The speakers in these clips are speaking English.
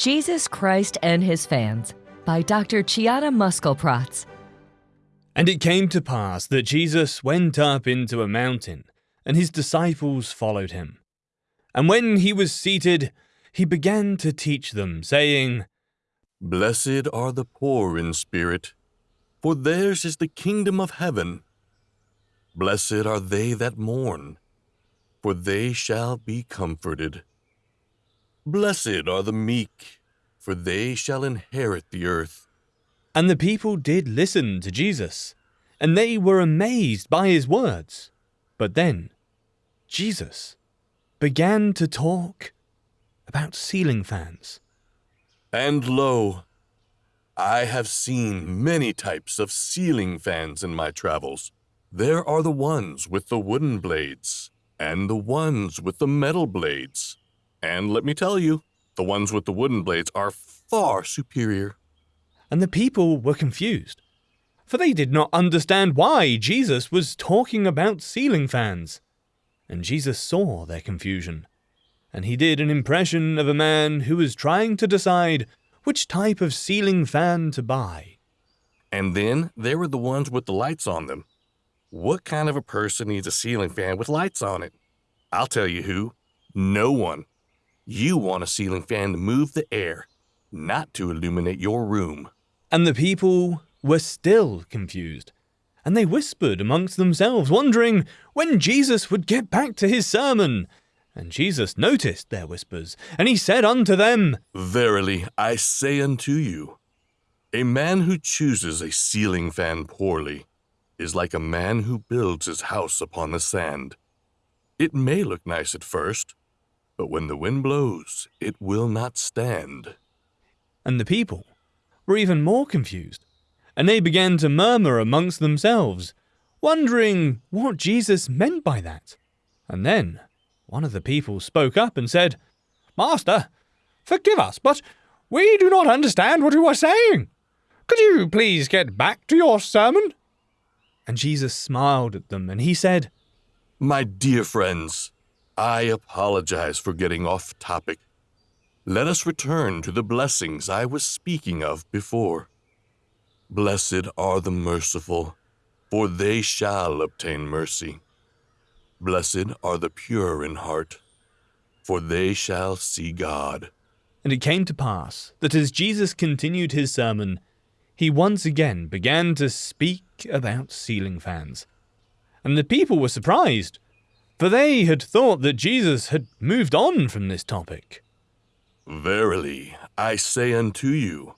Jesus Christ and His Fans by Dr. Chiara Muskelprotz. And it came to pass that Jesus went up into a mountain, and his disciples followed him. And when he was seated, he began to teach them, saying, Blessed are the poor in spirit, for theirs is the kingdom of heaven. Blessed are they that mourn, for they shall be comforted. Blessed are the meek, for they shall inherit the earth. And the people did listen to Jesus, and they were amazed by his words. But then Jesus began to talk about ceiling fans. And lo, I have seen many types of ceiling fans in my travels. There are the ones with the wooden blades, and the ones with the metal blades. And let me tell you, the ones with the wooden blades are far superior. And the people were confused, for they did not understand why Jesus was talking about ceiling fans. And Jesus saw their confusion, and he did an impression of a man who was trying to decide which type of ceiling fan to buy. And then there were the ones with the lights on them. What kind of a person needs a ceiling fan with lights on it? I'll tell you who. No one. You want a ceiling fan to move the air, not to illuminate your room. And the people were still confused, and they whispered amongst themselves, wondering when Jesus would get back to his sermon. And Jesus noticed their whispers, and he said unto them, Verily I say unto you, a man who chooses a ceiling fan poorly is like a man who builds his house upon the sand. It may look nice at first, but when the wind blows, it will not stand. And the people were even more confused, and they began to murmur amongst themselves, wondering what Jesus meant by that. And then one of the people spoke up and said, Master, forgive us, but we do not understand what you are saying. Could you please get back to your sermon? And Jesus smiled at them, and he said, My dear friends, I apologize for getting off topic. Let us return to the blessings I was speaking of before. Blessed are the merciful, for they shall obtain mercy. Blessed are the pure in heart, for they shall see God. And it came to pass that as Jesus continued his sermon, he once again began to speak about ceiling fans. And the people were surprised, for they had thought that Jesus had moved on from this topic. Verily, I say unto you,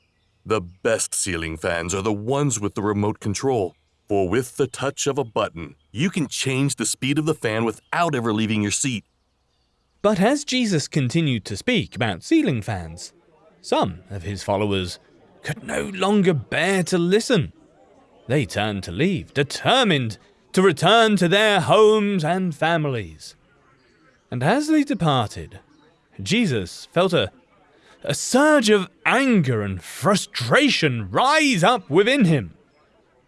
the best ceiling fans are the ones with the remote control. For with the touch of a button, you can change the speed of the fan without ever leaving your seat. But as Jesus continued to speak about ceiling fans, some of his followers could no longer bear to listen. They turned to leave, determined to return to their homes and families. And as they departed, Jesus felt a, a surge of anger and frustration rise up within him.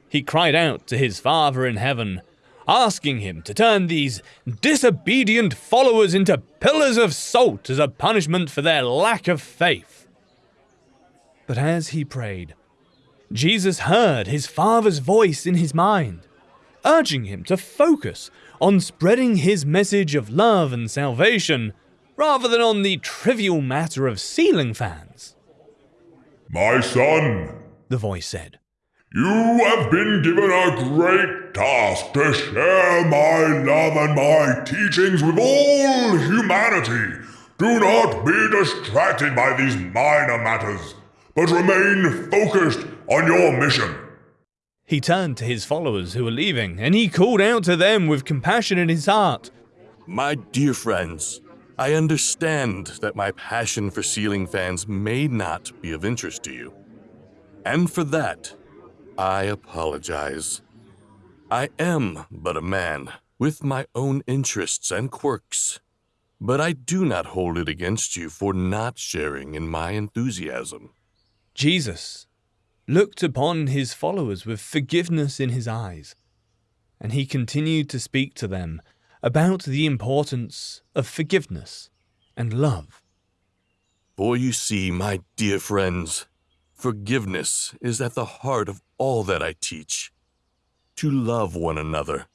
He cried out to his Father in heaven, asking him to turn these disobedient followers into pillars of salt as a punishment for their lack of faith. But as he prayed, Jesus heard his Father's voice in his mind, urging him to focus on spreading his message of love and salvation rather than on the trivial matter of ceiling fans. My son, the voice said, you have been given a great task to share my love and my teachings with all humanity. Do not be distracted by these minor matters, but remain focused on your mission. He turned to his followers who were leaving, and he called out to them with compassion in his heart My dear friends, I understand that my passion for ceiling fans may not be of interest to you. And for that, I apologize. I am but a man, with my own interests and quirks. But I do not hold it against you for not sharing in my enthusiasm. Jesus looked upon his followers with forgiveness in his eyes, and he continued to speak to them about the importance of forgiveness and love. For you see, my dear friends, forgiveness is at the heart of all that I teach. To love one another,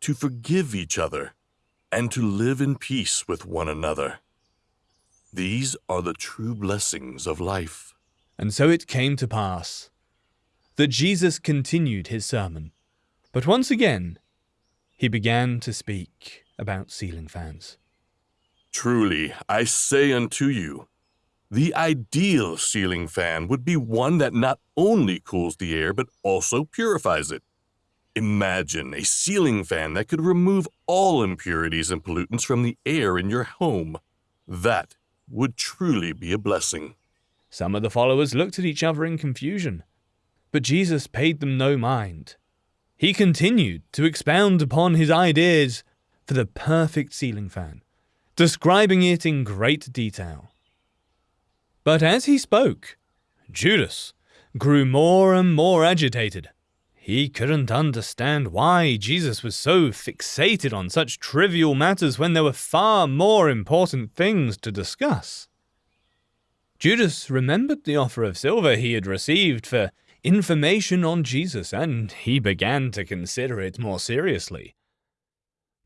to forgive each other, and to live in peace with one another. These are the true blessings of life. And so it came to pass that Jesus continued his sermon, but once again he began to speak about ceiling fans. Truly, I say unto you, the ideal ceiling fan would be one that not only cools the air but also purifies it. Imagine a ceiling fan that could remove all impurities and pollutants from the air in your home. That would truly be a blessing. Some of the followers looked at each other in confusion, but Jesus paid them no mind. He continued to expound upon his ideas for the perfect ceiling fan, describing it in great detail. But as he spoke, Judas grew more and more agitated. He couldn't understand why Jesus was so fixated on such trivial matters when there were far more important things to discuss. Judas remembered the offer of silver he had received for information on Jesus, and he began to consider it more seriously.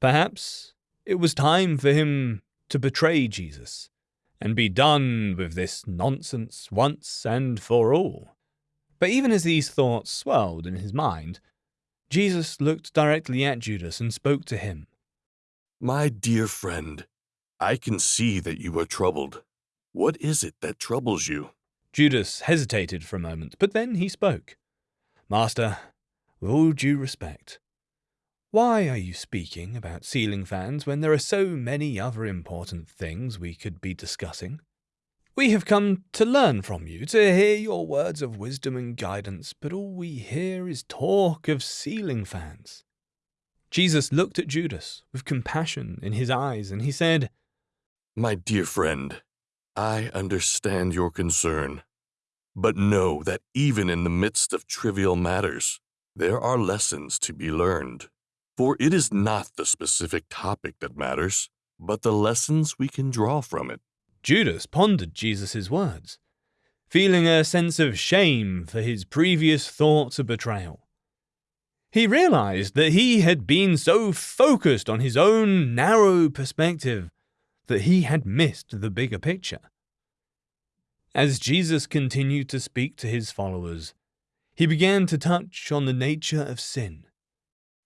Perhaps it was time for him to betray Jesus and be done with this nonsense once and for all. But even as these thoughts swelled in his mind, Jesus looked directly at Judas and spoke to him. My dear friend, I can see that you are troubled. What is it that troubles you? Judas hesitated for a moment, but then he spoke. Master, with all due respect, why are you speaking about ceiling fans when there are so many other important things we could be discussing? We have come to learn from you, to hear your words of wisdom and guidance, but all we hear is talk of ceiling fans. Jesus looked at Judas with compassion in his eyes, and he said, My dear friend, I understand your concern. But know that even in the midst of trivial matters, there are lessons to be learned. For it is not the specific topic that matters, but the lessons we can draw from it. Judas pondered Jesus' words, feeling a sense of shame for his previous thoughts of betrayal. He realized that he had been so focused on his own narrow perspective that he had missed the bigger picture. As Jesus continued to speak to his followers, he began to touch on the nature of sin.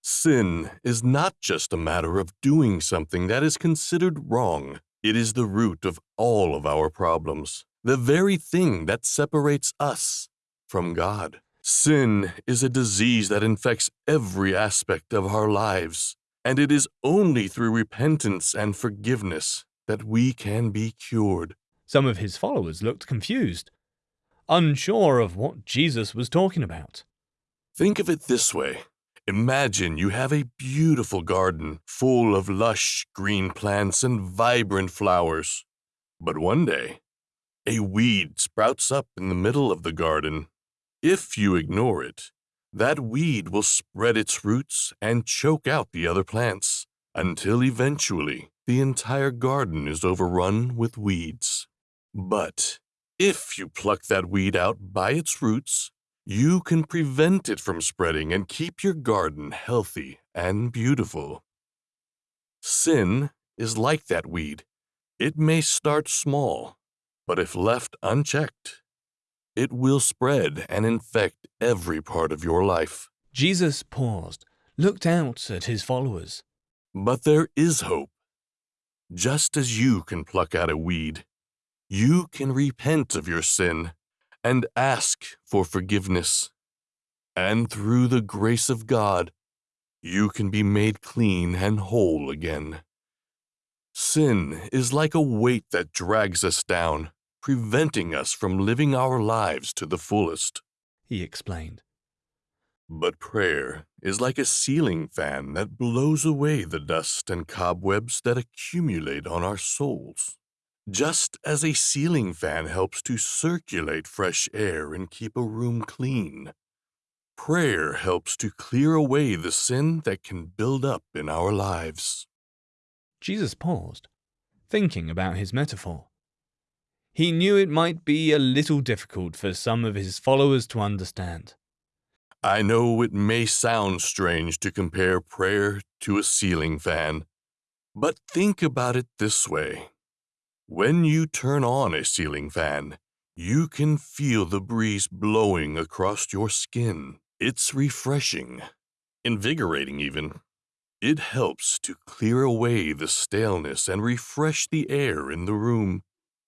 Sin is not just a matter of doing something that is considered wrong. It is the root of all of our problems, the very thing that separates us from God. Sin is a disease that infects every aspect of our lives, and it is only through repentance and forgiveness that we can be cured. Some of his followers looked confused, unsure of what Jesus was talking about. Think of it this way Imagine you have a beautiful garden full of lush green plants and vibrant flowers. But one day, a weed sprouts up in the middle of the garden. If you ignore it, that weed will spread its roots and choke out the other plants until eventually the entire garden is overrun with weeds. But if you pluck that weed out by its roots, you can prevent it from spreading and keep your garden healthy and beautiful. Sin is like that weed. It may start small, but if left unchecked, it will spread and infect every part of your life. Jesus paused, looked out at his followers. But there is hope. Just as you can pluck out a weed, you can repent of your sin and ask for forgiveness. And through the grace of God, you can be made clean and whole again. Sin is like a weight that drags us down, preventing us from living our lives to the fullest, he explained. But prayer is like a ceiling fan that blows away the dust and cobwebs that accumulate on our souls. Just as a ceiling fan helps to circulate fresh air and keep a room clean, prayer helps to clear away the sin that can build up in our lives. Jesus paused, thinking about his metaphor. he knew it might be a little difficult for some of his followers to understand. I know it may sound strange to compare prayer to a ceiling fan, but think about it this way. When you turn on a ceiling fan, you can feel the breeze blowing across your skin. It's refreshing, invigorating even. It helps to clear away the staleness and refresh the air in the room.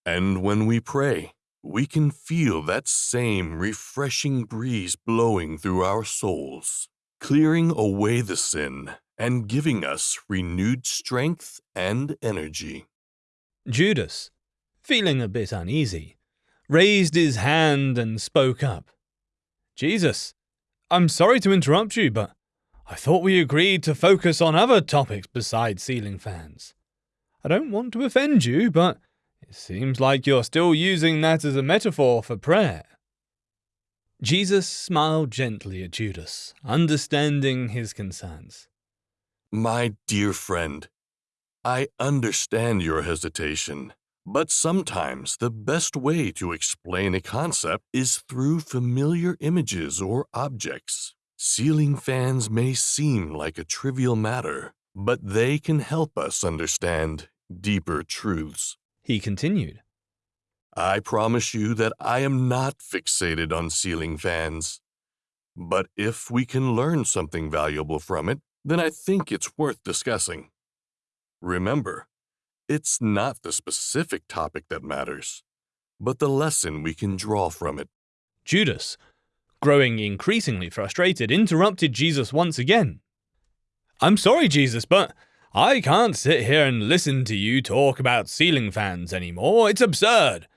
And when we pray, we can feel that same refreshing breeze blowing through our souls, clearing away the sin and giving us renewed strength and energy. Judas, feeling a bit uneasy, raised his hand and spoke up. Jesus, I'm sorry to interrupt you, but I thought we agreed to focus on other topics besides ceiling fans. I don't want to offend you, but seems like you're still using that as a metaphor for prayer. Jesus smiled gently at Judas, understanding his concerns. My dear friend, I understand your hesitation, but sometimes the best way to explain a concept is through familiar images or objects. Ceiling fans may seem like a trivial matter, but they can help us understand deeper truths he continued. I promise you that I am not fixated on ceiling fans. But if we can learn something valuable from it, then I think it's worth discussing. Remember, it's not the specific topic that matters, but the lesson we can draw from it. Judas, growing increasingly frustrated, interrupted Jesus once again. I'm sorry, Jesus, but I can't sit here and listen to you talk about ceiling fans anymore. It's absurd.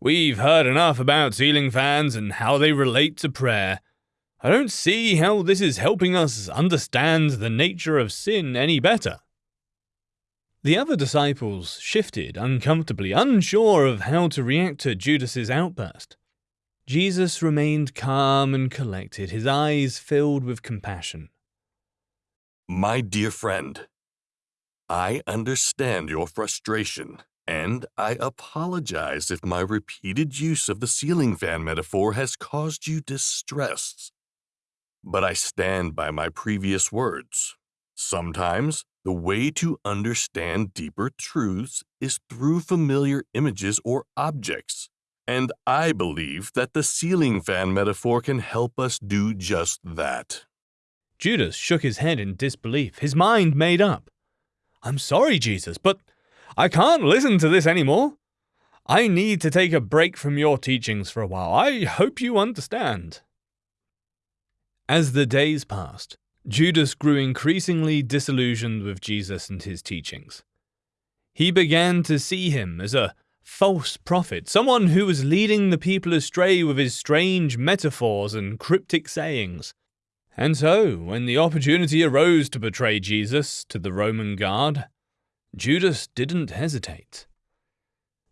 We've heard enough about ceiling fans and how they relate to prayer. I don't see how this is helping us understand the nature of sin any better. The other disciples shifted uncomfortably, unsure of how to react to Judas's outburst. Jesus remained calm and collected, his eyes filled with compassion. My dear friend, I understand your frustration, and I apologize if my repeated use of the ceiling fan metaphor has caused you distress. But I stand by my previous words. Sometimes, the way to understand deeper truths is through familiar images or objects. And I believe that the ceiling fan metaphor can help us do just that. Judas shook his head in disbelief, his mind made up. I'm sorry, Jesus, but I can't listen to this anymore. I need to take a break from your teachings for a while. I hope you understand. As the days passed, Judas grew increasingly disillusioned with Jesus and his teachings. He began to see him as a false prophet, someone who was leading the people astray with his strange metaphors and cryptic sayings. And so, when the opportunity arose to betray Jesus to the Roman guard, Judas didn't hesitate.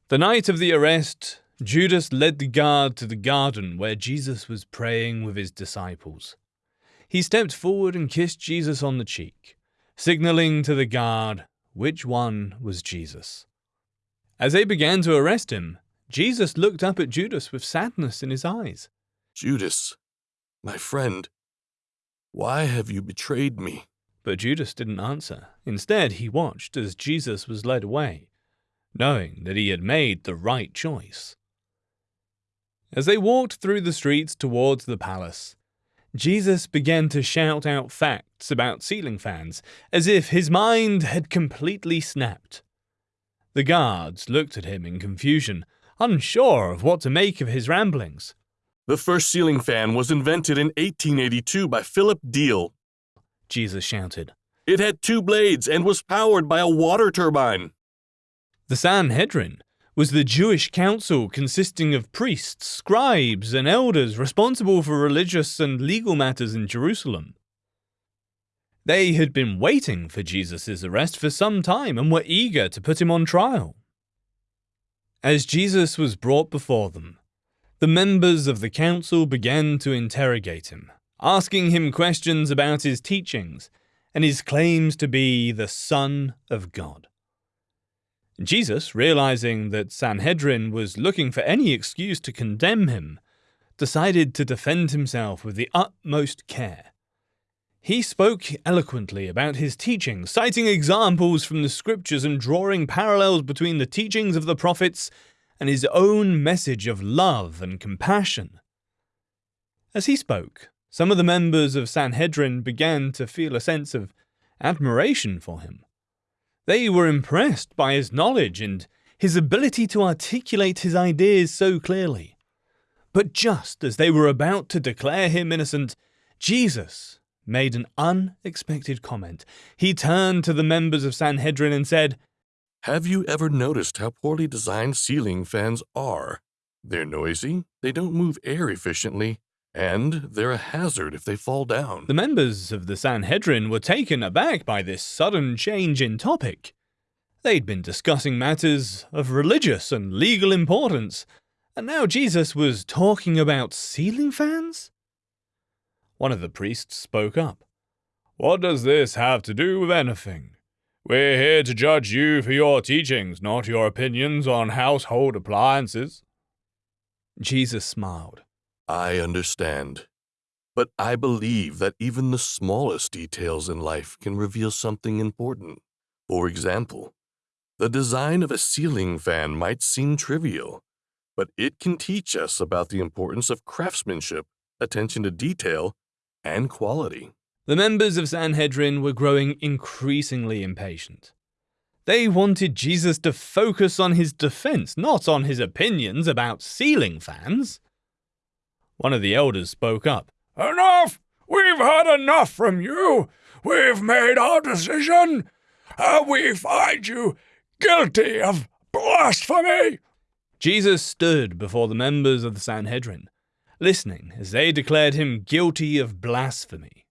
The night of the arrest, Judas led the guard to the garden where Jesus was praying with his disciples. He stepped forward and kissed Jesus on the cheek, signaling to the guard which one was Jesus. As they began to arrest him, Jesus looked up at Judas with sadness in his eyes. Judas, my friend, why have you betrayed me? But Judas didn't answer. Instead, he watched as Jesus was led away, knowing that he had made the right choice. As they walked through the streets towards the palace, Jesus began to shout out facts about ceiling fans, as if his mind had completely snapped. The guards looked at him in confusion, unsure of what to make of his ramblings. The first ceiling fan was invented in 1882 by Philip Diehl. Jesus shouted. It had two blades and was powered by a water turbine. The Sanhedrin was the Jewish council consisting of priests, scribes, and elders responsible for religious and legal matters in Jerusalem. They had been waiting for Jesus' arrest for some time and were eager to put him on trial. As Jesus was brought before them, the members of the council began to interrogate him, asking him questions about his teachings and his claims to be the Son of God. Jesus, realizing that Sanhedrin was looking for any excuse to condemn him, decided to defend himself with the utmost care. He spoke eloquently about his teaching, citing examples from the scriptures and drawing parallels between the teachings of the prophets and his own message of love and compassion. As he spoke, some of the members of Sanhedrin began to feel a sense of admiration for him. They were impressed by his knowledge and his ability to articulate his ideas so clearly. But just as they were about to declare him innocent, Jesus made an unexpected comment. He turned to the members of Sanhedrin and said, Have you ever noticed how poorly designed ceiling fans are? They're noisy, they don't move air efficiently, and they're a hazard if they fall down. The members of the Sanhedrin were taken aback by this sudden change in topic. They'd been discussing matters of religious and legal importance, and now Jesus was talking about ceiling fans? One of the priests spoke up. What does this have to do with anything? We're here to judge you for your teachings, not your opinions on household appliances. Jesus smiled. I understand. But I believe that even the smallest details in life can reveal something important. For example, the design of a ceiling fan might seem trivial, but it can teach us about the importance of craftsmanship, attention to detail, and quality. The members of Sanhedrin were growing increasingly impatient. They wanted Jesus to focus on his defense, not on his opinions about ceiling fans. One of the elders spoke up. Enough! We've had enough from you! We've made our decision! And we find you guilty of blasphemy! Jesus stood before the members of the Sanhedrin listening as they declared him guilty of blasphemy.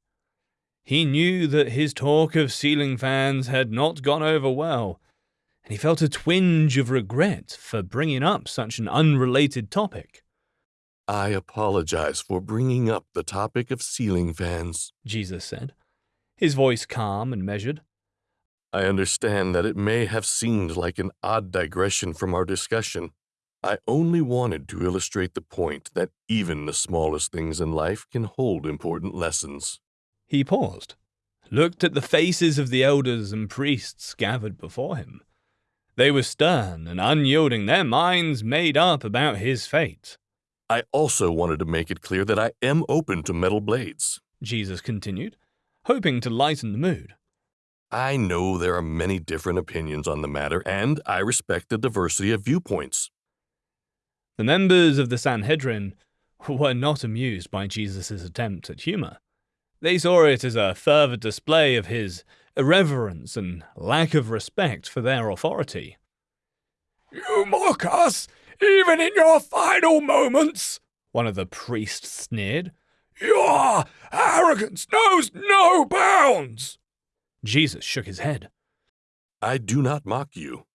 He knew that his talk of ceiling fans had not gone over well, and he felt a twinge of regret for bringing up such an unrelated topic. I apologize for bringing up the topic of ceiling fans, Jesus said, his voice calm and measured. I understand that it may have seemed like an odd digression from our discussion, I only wanted to illustrate the point that even the smallest things in life can hold important lessons. He paused, looked at the faces of the elders and priests gathered before him. They were stern and unyielding, their minds made up about his fate. I also wanted to make it clear that I am open to metal blades, Jesus continued, hoping to lighten the mood. I know there are many different opinions on the matter, and I respect the diversity of viewpoints. The members of the Sanhedrin were not amused by Jesus' attempt at humour. They saw it as a further display of his irreverence and lack of respect for their authority. You mock us, even in your final moments, one of the priests sneered. Your arrogance knows no bounds. Jesus shook his head. I do not mock you.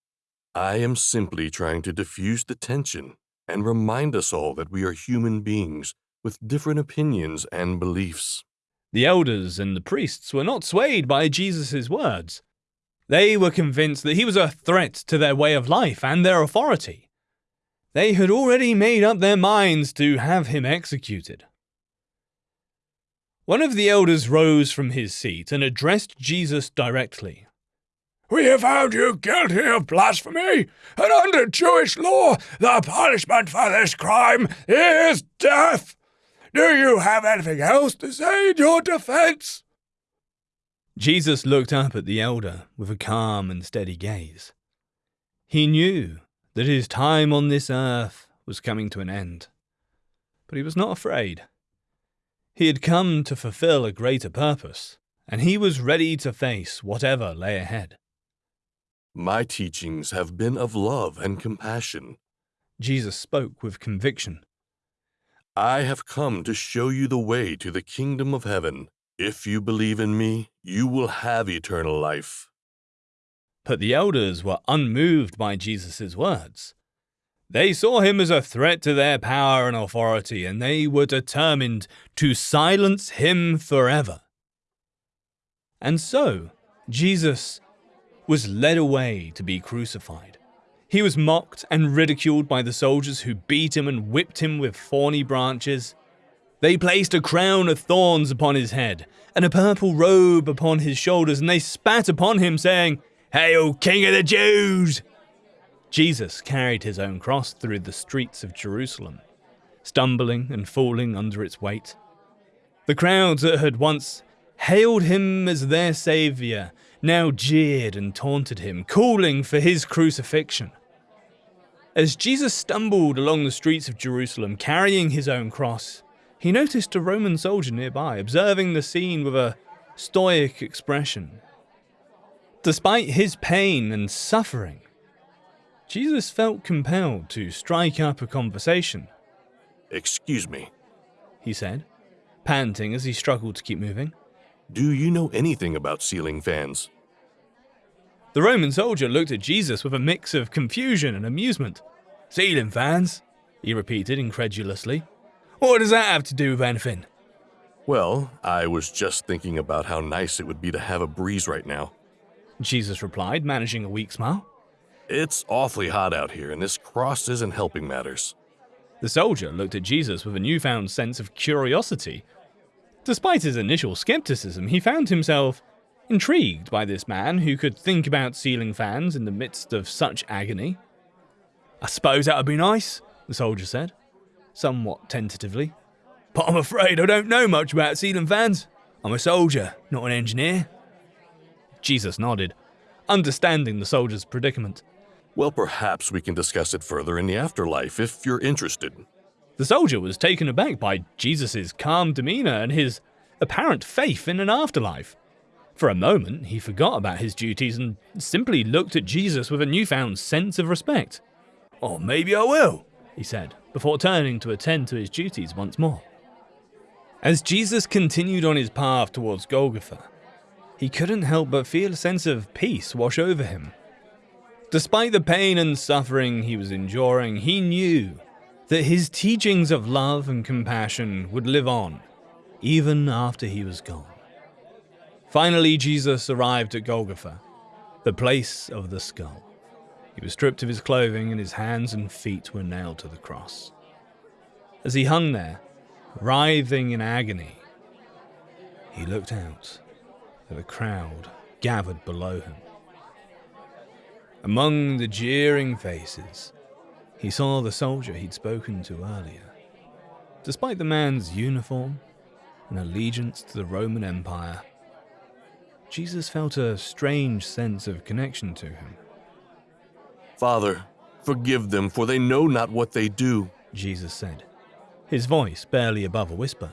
I am simply trying to diffuse the tension and remind us all that we are human beings with different opinions and beliefs. The elders and the priests were not swayed by Jesus' words. They were convinced that he was a threat to their way of life and their authority. They had already made up their minds to have him executed. One of the elders rose from his seat and addressed Jesus directly. We have found you guilty of blasphemy, and under Jewish law, the punishment for this crime is death. Do you have anything else to say in your defense? Jesus looked up at the elder with a calm and steady gaze. He knew that his time on this earth was coming to an end, but he was not afraid. He had come to fulfill a greater purpose, and he was ready to face whatever lay ahead. My teachings have been of love and compassion. Jesus spoke with conviction. I have come to show you the way to the kingdom of heaven. If you believe in me, you will have eternal life. But the elders were unmoved by Jesus' words. They saw him as a threat to their power and authority, and they were determined to silence him forever. And so, Jesus was led away to be crucified. He was mocked and ridiculed by the soldiers who beat him and whipped him with thorny branches. They placed a crown of thorns upon his head and a purple robe upon his shoulders, and they spat upon him, saying, Hail, King of the Jews! Jesus carried his own cross through the streets of Jerusalem, stumbling and falling under its weight. The crowds that had once hailed him as their saviour now jeered and taunted him, calling for his crucifixion. As Jesus stumbled along the streets of Jerusalem carrying his own cross, he noticed a Roman soldier nearby, observing the scene with a stoic expression. Despite his pain and suffering, Jesus felt compelled to strike up a conversation. Excuse me, he said, panting as he struggled to keep moving. Do you know anything about ceiling fans? The Roman soldier looked at Jesus with a mix of confusion and amusement. Ceiling fans? he repeated incredulously. What does that have to do with anything? Well, I was just thinking about how nice it would be to have a breeze right now. Jesus replied, managing a weak smile. It's awfully hot out here, and this cross isn't helping matters. The soldier looked at Jesus with a newfound sense of curiosity. Despite his initial skepticism, he found himself intrigued by this man who could think about ceiling fans in the midst of such agony. I suppose that would be nice, the soldier said, somewhat tentatively. But I'm afraid I don't know much about ceiling fans. I'm a soldier, not an engineer. Jesus nodded, understanding the soldier's predicament. Well, perhaps we can discuss it further in the afterlife if you're interested. The soldier was taken aback by Jesus' calm demeanor and his apparent faith in an afterlife. For a moment, he forgot about his duties and simply looked at Jesus with a newfound sense of respect. Oh, maybe I will, he said, before turning to attend to his duties once more. As Jesus continued on his path towards Golgotha, he couldn't help but feel a sense of peace wash over him. Despite the pain and suffering he was enduring, he knew that his teachings of love and compassion would live on, even after he was gone. Finally, Jesus arrived at Golgotha, the place of the skull. He was stripped of his clothing, and his hands and feet were nailed to the cross. As he hung there, writhing in agony, he looked out at the crowd gathered below him. Among the jeering faces, he saw the soldier he'd spoken to earlier. Despite the man's uniform and allegiance to the Roman Empire, Jesus felt a strange sense of connection to him. Father, forgive them, for they know not what they do, Jesus said, his voice barely above a whisper.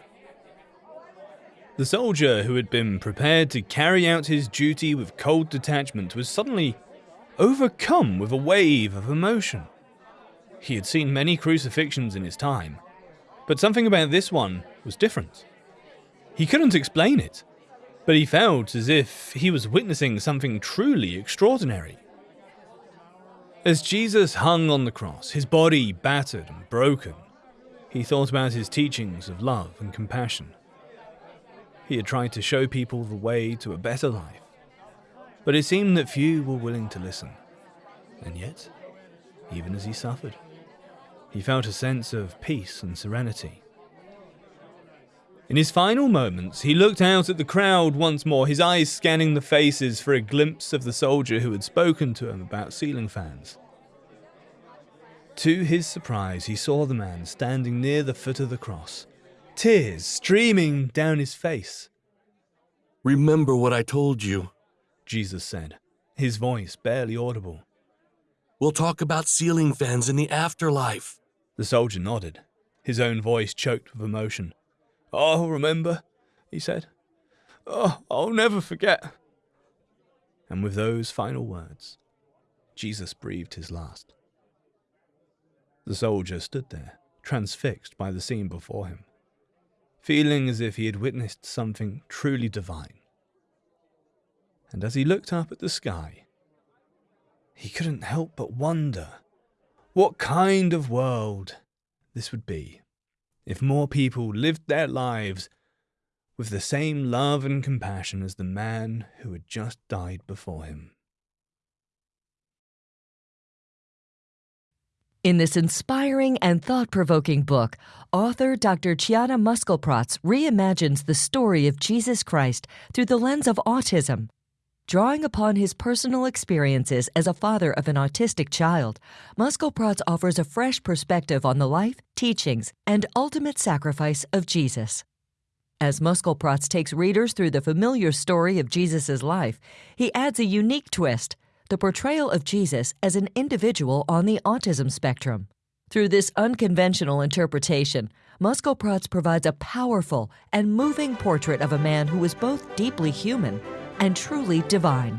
The soldier who had been prepared to carry out his duty with cold detachment was suddenly overcome with a wave of emotion. He had seen many crucifixions in his time, but something about this one was different. He couldn't explain it, but he felt as if he was witnessing something truly extraordinary. As Jesus hung on the cross, his body battered and broken, he thought about his teachings of love and compassion. He had tried to show people the way to a better life, but it seemed that few were willing to listen. And yet, even as he suffered, he felt a sense of peace and serenity. In his final moments, he looked out at the crowd once more, his eyes scanning the faces for a glimpse of the soldier who had spoken to him about ceiling fans. To his surprise, he saw the man standing near the foot of the cross, tears streaming down his face. Remember what I told you, Jesus said, his voice barely audible. We'll talk about ceiling fans in the afterlife. The soldier nodded, his own voice choked with emotion. I'll remember, he said. Oh, I'll never forget. And with those final words, Jesus breathed his last. The soldier stood there, transfixed by the scene before him, feeling as if he had witnessed something truly divine. And as he looked up at the sky, he couldn't help but wonder what kind of world this would be if more people lived their lives with the same love and compassion as the man who had just died before him. In this inspiring and thought provoking book, author Dr. Chiara Muskelprotz reimagines the story of Jesus Christ through the lens of autism. Drawing upon his personal experiences as a father of an autistic child, Muskelprotz offers a fresh perspective on the life, teachings, and ultimate sacrifice of Jesus. As Muskelprotz takes readers through the familiar story of Jesus' life, he adds a unique twist the portrayal of Jesus as an individual on the autism spectrum. Through this unconventional interpretation, Muskelprotz provides a powerful and moving portrait of a man who is both deeply human and truly divine.